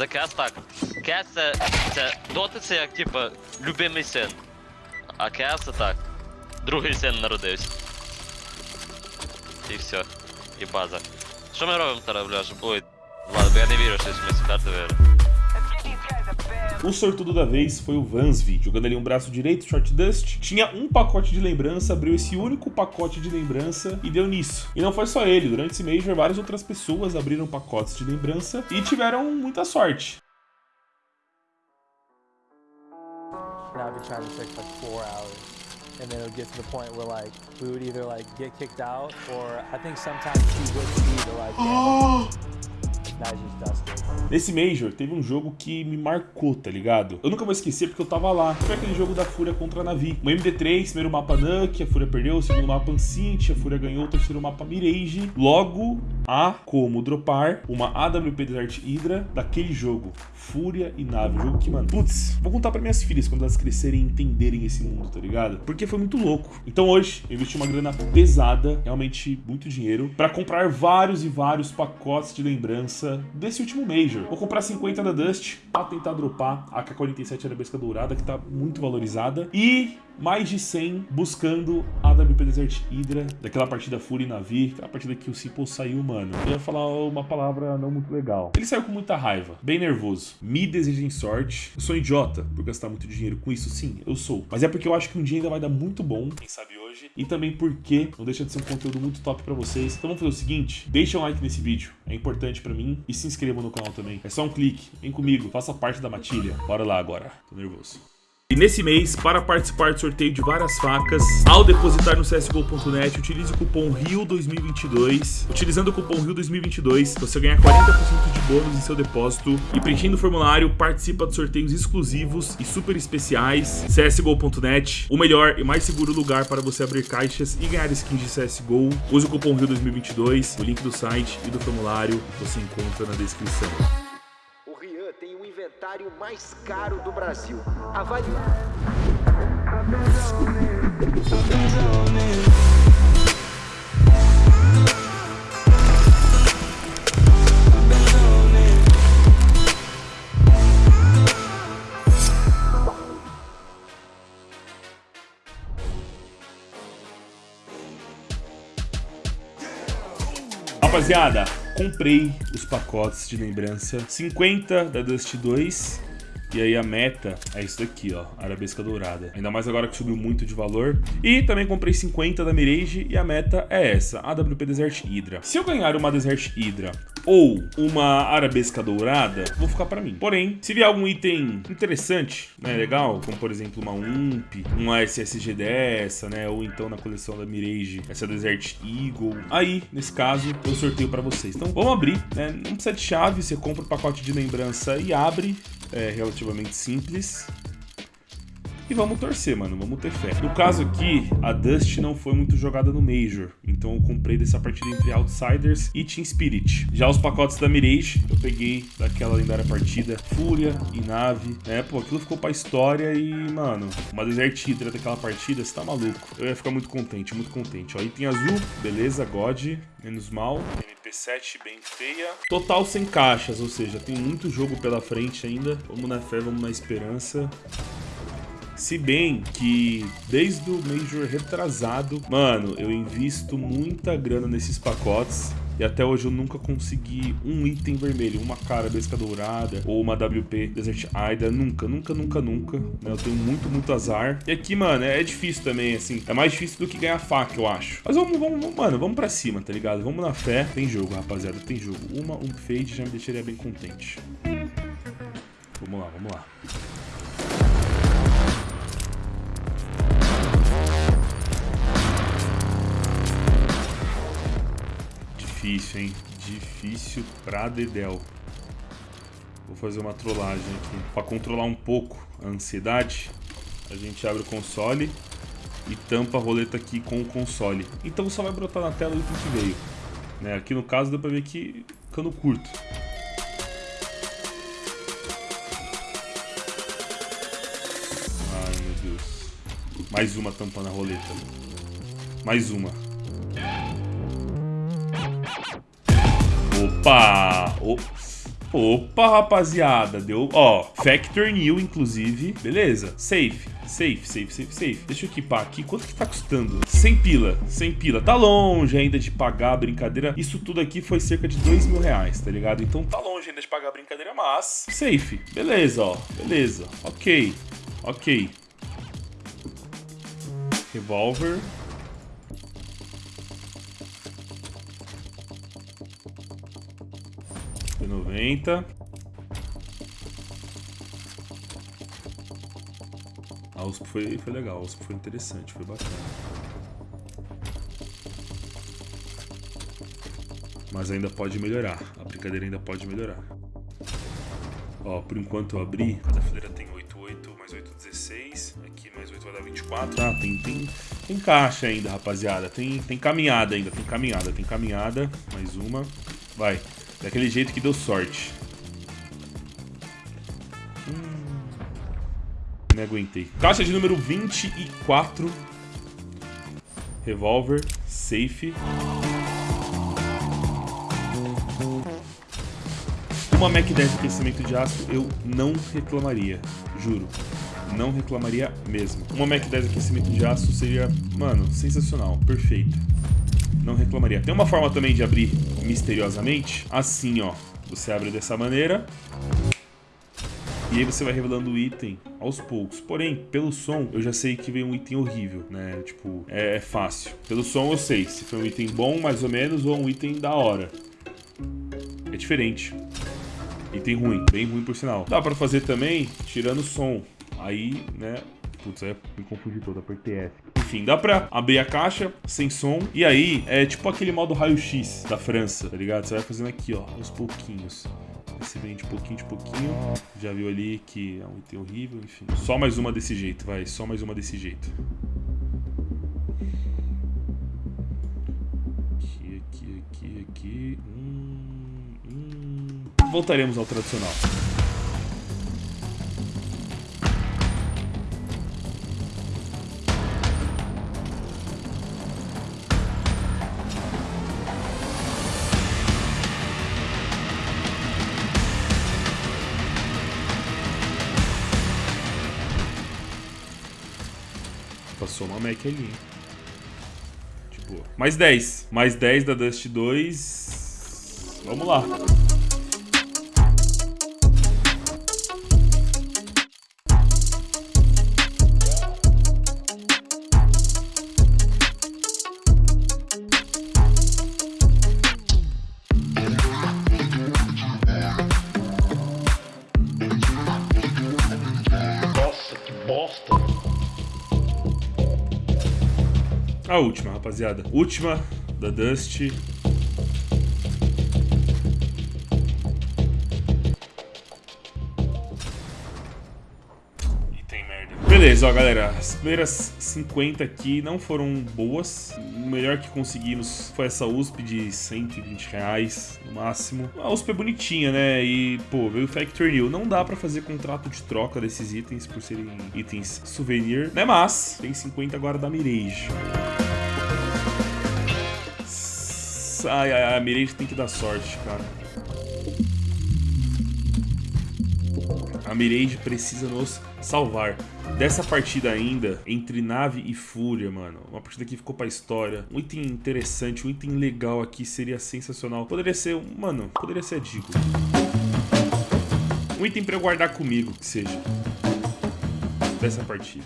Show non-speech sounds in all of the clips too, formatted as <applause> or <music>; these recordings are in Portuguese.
заказ так. Кес це, це доти це як типа любимий син. А Кет це так. Другий син народився. І все. І база. Що ми робимо зараз, бляш? Ой, ладно, я не вірю, що ми карти виграли. O sortudo da vez foi o Vansvi, jogando ali um braço direito, Short Dust. Tinha um pacote de lembrança, abriu esse único pacote de lembrança e deu nisso. E não foi só ele, durante esse Major várias outras pessoas abriram pacotes de lembrança e tiveram muita sorte. Now I've been trying to for like four hours. And then it'll get to the point where like we would either like get kicked out or I think sometimes she would see the like. <gasps> Nesse Major, teve um jogo que me marcou, tá ligado? Eu nunca vou esquecer porque eu tava lá. Foi aquele jogo da Fúria contra a Navi. O MD3, primeiro mapa Nuke, a Fúria perdeu, o segundo mapa Ancient, a Fúria ganhou, o terceiro mapa Mirage. Logo, há como dropar uma AWP Desert Hydra daquele jogo. Fúria e Nave. Jogo que, mano, putz, vou contar pra minhas filhas quando elas crescerem e entenderem esse mundo, tá ligado? Porque foi muito louco. Então hoje, eu investi uma grana pesada, realmente muito dinheiro, pra comprar vários e vários pacotes de lembrança desse último Major. Vou comprar 50 da Dust pra tentar dropar a K-47 Arabesca Dourada, que tá muito valorizada. E mais de 100 buscando a WP Desert Hydra, daquela partida Fury Navi, aquela partida que o Simple saiu, mano. Eu ia falar uma palavra não muito legal. Ele saiu com muita raiva, bem nervoso. Me desejem sorte. Eu sou idiota por gastar muito dinheiro com isso, sim, eu sou. Mas é porque eu acho que um dia ainda vai dar muito bom, quem sabe hoje. E também porque não deixa de ser um conteúdo muito top pra vocês. Então vamos fazer o seguinte, deixa um like nesse vídeo, é importante pra mim. E se inscreva no canal também. É só um clique, vem comigo, faça parte da matilha. Bora lá agora, tô nervoso. E nesse mês, para participar do sorteio de várias facas, ao depositar no csgo.net, utilize o cupom RIO2022. Utilizando o cupom RIO2022, você ganha 40% de bônus em seu depósito. E preenchendo o formulário, participa de sorteios exclusivos e super especiais. csgo.net, o melhor e mais seguro lugar para você abrir caixas e ganhar skins de CSGO. Use o cupom RIO2022, o link do site e do formulário você encontra na descrição. Mais caro do Brasil. Avalie. Rapaziada, comprei os pacotes de lembrança. 50 da Dust 2. E aí a meta é isso daqui, ó, Arabesca Dourada. Ainda mais agora que subiu muito de valor. E também comprei 50 da Mirage e a meta é essa, AWP Desert Hydra. Se eu ganhar uma Desert Hydra ou uma Arabesca Dourada, vou ficar pra mim. Porém, se vier algum item interessante, né, legal, como por exemplo uma UMP, uma SSG dessa, né, ou então na coleção da Mirage, essa Desert Eagle, aí, nesse caso, eu sorteio pra vocês. Então, vamos abrir, né, não precisa de chave, você compra o pacote de lembrança e abre, é relativamente simples. E vamos torcer, mano, vamos ter fé. No caso aqui, a Dust não foi muito jogada no Major, então eu comprei dessa partida entre Outsiders e Team Spirit. Já os pacotes da Mirage, eu peguei daquela lendária partida, Fúria e Nave, né? Pô, aquilo ficou pra história e, mano, uma Desert Hydra daquela partida, você tá maluco. Eu ia ficar muito contente, muito contente. Ó, item azul, beleza, God, menos mal. MP7 bem feia. Total sem caixas, ou seja, tem muito jogo pela frente ainda. Vamos na fé, vamos na esperança. Se bem que desde o Major retrasado, mano, eu invisto muita grana nesses pacotes. E até hoje eu nunca consegui um item vermelho, uma cara besca dourada ou uma WP Desert Aida. Nunca, nunca, nunca, nunca. Né? Eu tenho muito, muito azar. E aqui, mano, é difícil também, assim. É mais difícil do que ganhar faca, eu acho. Mas vamos, vamos, mano, vamos pra cima, tá ligado? Vamos na fé. Tem jogo, rapaziada, tem jogo. Uma, um fade já me deixaria bem contente. Vamos lá, vamos lá. Difícil, hein? Difícil pra Dedel. Vou fazer uma trollagem aqui. Pra controlar um pouco a ansiedade, a gente abre o console e tampa a roleta aqui com o console. Então só vai brotar na tela o item que veio. Né? Aqui no caso dá pra ver que cano curto. Ai meu Deus. Mais uma tampando a roleta. Mais uma. Opa! Opa, rapaziada, deu, ó, Factor New, inclusive, beleza, safe, safe, safe, safe, safe. Deixa eu equipar aqui, quanto que tá custando? 100 pila, 100 pila, tá longe ainda de pagar a brincadeira, isso tudo aqui foi cerca de 2 mil reais, tá ligado? Então tá longe ainda de pagar a brincadeira, mas, safe, beleza, ó, beleza, ok, ok. Revolver. Foi 90. A USP foi, foi legal, a USP foi interessante, foi bacana. Mas ainda pode melhorar, a brincadeira ainda pode melhorar. Ó, por enquanto eu abri, cada fileira tem 8, 8, mais 8, 16. Aqui mais 8 vai dar 24. Ah, tem, tem, tem caixa ainda, rapaziada. Tem, tem caminhada ainda, tem caminhada, tem caminhada. Mais uma. Vai. Daquele jeito que deu sorte. Hum, me aguentei. Caixa de número 24. Revolver. Safe. Uma Mac 10 de aquecimento de aço eu não reclamaria. Juro. Não reclamaria mesmo. Uma Mac 10 de aquecimento de aço seria, mano, sensacional. Perfeito não reclamaria. Tem uma forma também de abrir misteriosamente, assim, ó. Você abre dessa maneira. E aí você vai revelando o item aos poucos. Porém, pelo som, eu já sei que vem um item horrível, né? Tipo, é, é fácil. Pelo som eu sei se foi um item bom, mais ou menos, ou um item da hora. É diferente. Item ruim, bem ruim por sinal. Dá pra fazer também tirando o som. Aí, né, Putz, aí me confundi todo, apertei F. Enfim, dá pra abrir a caixa sem som. E aí, é tipo aquele modo raio-x da França, tá ligado? Você vai fazendo aqui, ó, aos pouquinhos. Você vem de pouquinho de pouquinho. Já viu ali que é um item horrível, enfim. Só mais uma desse jeito, vai. Só mais uma desse jeito. Aqui, aqui, aqui, aqui. Hum, hum. Voltaremos ao tradicional. Uma Mac ali, hein? Tipo, mais 10. Mais 10 da Dust 2. Vamos lá. Última, rapaziada. Última da Dust. Beleza, ó, galera. As primeiras 50 aqui não foram boas. O melhor que conseguimos foi essa USP de 120 reais no máximo. A USP é bonitinha, né? E, pô, veio o Factor New. Não dá pra fazer contrato de troca desses itens por serem itens souvenir, né? Mas tem 50 agora da Mirage. Ai, ai, ai, a Mirage tem que dar sorte, cara. A Mirage precisa nos salvar. Dessa partida ainda, entre nave e fúria, mano. Uma partida que ficou pra história. Um item interessante, um item legal aqui seria sensacional. Poderia ser, mano, poderia ser a Digo. Um item pra eu guardar comigo, que seja. Dessa partida.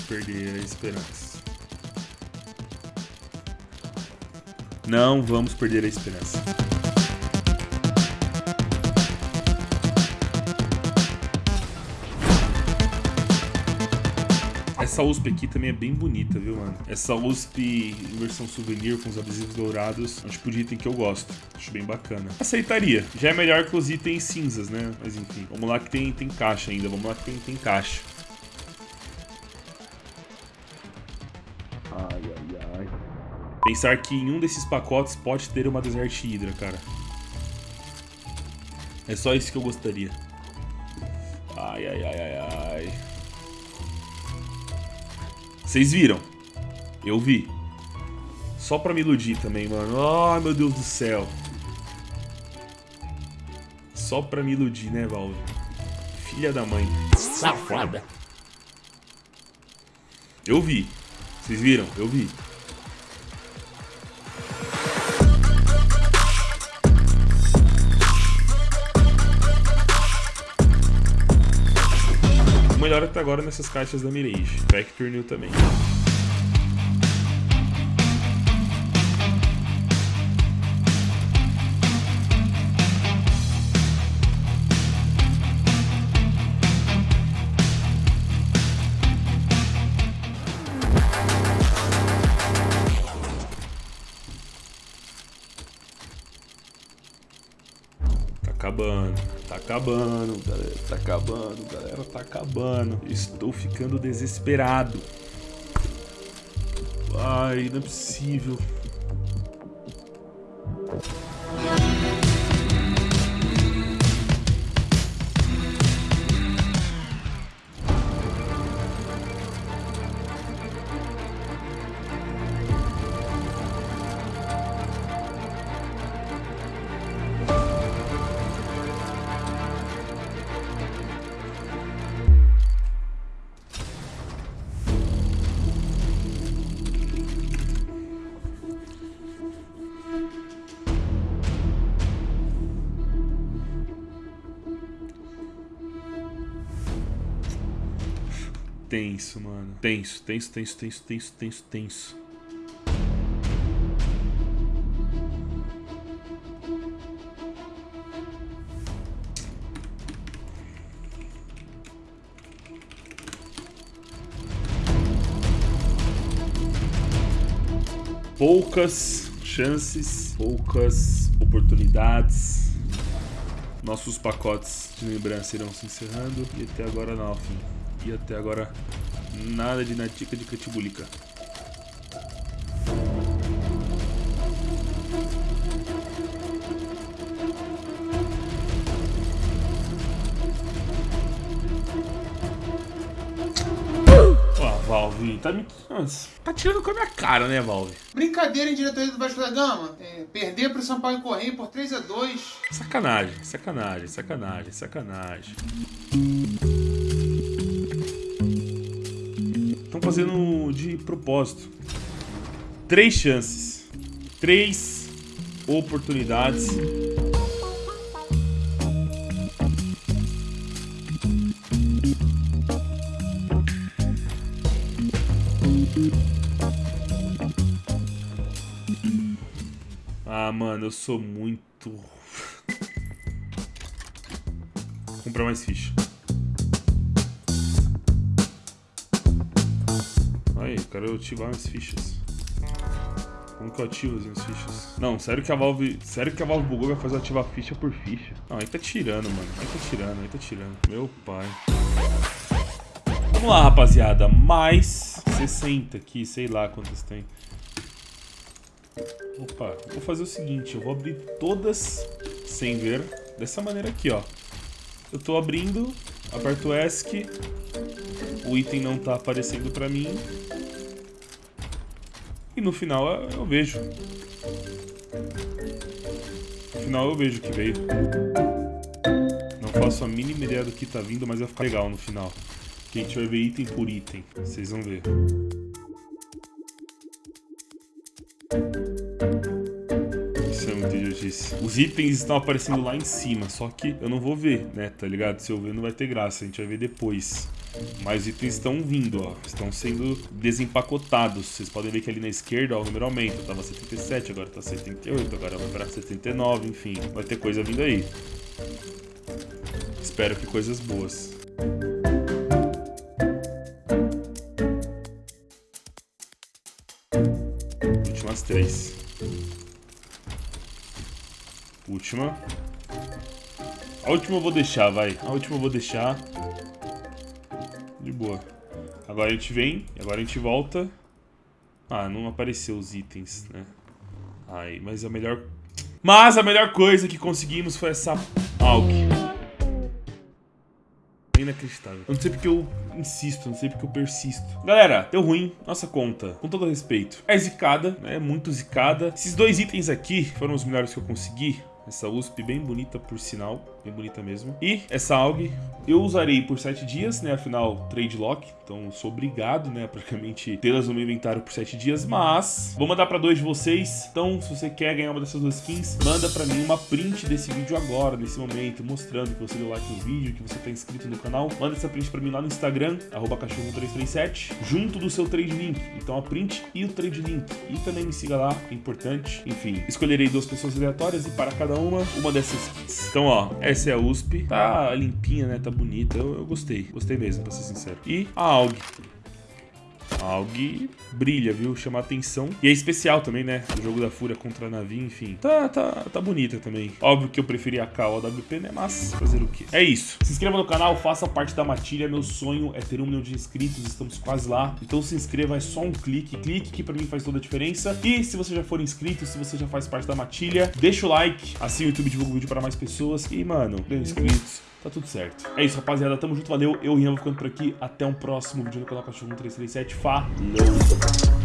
Perder a esperança. Não vamos perder a esperança. Essa USP aqui também é bem bonita, viu, mano? Essa USP em versão souvenir com os adesivos dourados é um tipo de item que eu gosto. Acho bem bacana. Aceitaria. Já é melhor que os itens cinzas, né? Mas enfim, vamos lá que tem, tem caixa ainda. Vamos lá que tem, tem caixa. Ai, ai, ai. Pensar que em um desses pacotes pode ter uma Desert Hydra, cara. É só isso que eu gostaria. Ai, ai, ai, ai, ai. Vocês viram? Eu vi. Só pra me iludir também, mano. Ai, meu Deus do céu. Só pra me iludir, né, Valve? Filha da mãe. Safada. Eu vi. Vocês viram? Eu vi. Melhor até agora nessas caixas da Mirage. Vector New também. Acabando, tá acabando, galera, tá acabando, galera, tá acabando. Estou ficando desesperado. Ai, não é possível. Tenso, mano. Tenso, tenso, tenso, tenso, tenso, tenso, tenso. Poucas chances, poucas oportunidades. Nossos pacotes de lembrança irão se encerrando e até agora nothing. E até agora nada de natica de catibulica. Valve tá me. Nossa, tá tirando com a minha cara, né, Valve? Brincadeira em diretoria do Vasco da Gama. É, perder pro São Paulo Correia por 3 a 2 Sacanagem, sacanagem, sacanagem, sacanagem. Fazendo de propósito. Três chances. Três oportunidades. Ah, mano, eu sou muito. Comprar mais ficha. Quero ativar minhas fichas. Como que eu ativo as minhas fichas? Não, sério que a Valve. Sério que a Valve bugou vai fazer eu ativar ficha por ficha? Não, aí tá tirando, mano. Aí tá tirando, aí tá tirando. Meu pai. Vamos lá, rapaziada. Mais 60 aqui, sei lá quantas tem. Opa, vou fazer o seguinte, eu vou abrir todas sem ver, dessa maneira aqui, ó. Eu tô abrindo, aperto ESC, o item não tá aparecendo pra mim. E no final eu, eu vejo. No final eu vejo o que veio. Não faço a mínima ideia do que tá vindo, mas vai ficar legal no final. Que a gente vai ver item por item, vocês vão ver. É. Os itens estão aparecendo lá em cima, só que eu não vou ver, né, tá ligado? Se eu ver não vai ter graça, a gente vai ver depois. Mas os itens estão vindo, ó. Estão sendo desempacotados. Vocês podem ver que ali na esquerda, ó, o número aumenta. Tava 77, agora tá 78, agora vai pra 79, enfim. Vai ter coisa vindo aí. Espero que coisas boas. Últimas três. Última. A última eu vou deixar, vai. A última eu vou deixar. Boa. Agora a gente vem, agora a gente volta. Ah, não apareceu os itens, né? Ai, mas a melhor... Mas a melhor coisa que conseguimos foi essa AUG. Inacreditável. Eu não sei porque eu insisto, não sei porque eu persisto. Galera, deu ruim nossa conta, com todo respeito. É zicada, né? Muito zicada. Esses dois itens aqui foram os melhores que eu consegui. Essa USP bem bonita, por sinal. Bem bonita mesmo. E essa AUG eu usarei por 7 dias, né? Afinal, trade lock. Então sou obrigado, né? Praticamente tê-las no meu inventário por 7 dias. Mas vou mandar pra dois de vocês. Então, se você quer ganhar uma dessas duas skins, manda pra mim uma print desse vídeo agora, nesse momento, mostrando que você deu like no vídeo, que você tá inscrito no canal. Manda essa print pra mim lá no Instagram, arroba cachorro337, junto do seu trade link. Então a print e o trade link. E também me siga lá, é importante. Enfim, escolherei duas pessoas aleatórias e para cada uma, uma dessas skins. Então, ó, essa é a USP. Tá limpinha, né? Tá bonita. Eu, eu gostei. Gostei mesmo, pra ser sincero. E a AUG. AUG brilha, viu? Chama atenção. E é especial também, né? O jogo da Fúria contra a Navi, enfim. Tá, tá, tá bonita também. Óbvio que eu preferi a K a WP, né? Mas fazer o quê? É isso. Se inscreva no canal, faça parte da matilha. Meu sonho é ter um milhão de inscritos. Estamos quase lá. Então se inscreva, é só um clique. Clique que pra mim faz toda a diferença. E se você já for inscrito, se você já faz parte da matilha, deixa o like. Assim o YouTube divulga o vídeo para mais pessoas. E, mano, ganha inscritos. Tá tudo certo. É isso, rapaziada. Tamo junto, valeu. Eu, Rian, vou ficando por aqui. Até um próximo vídeo no canal Cachorro 1337. 啊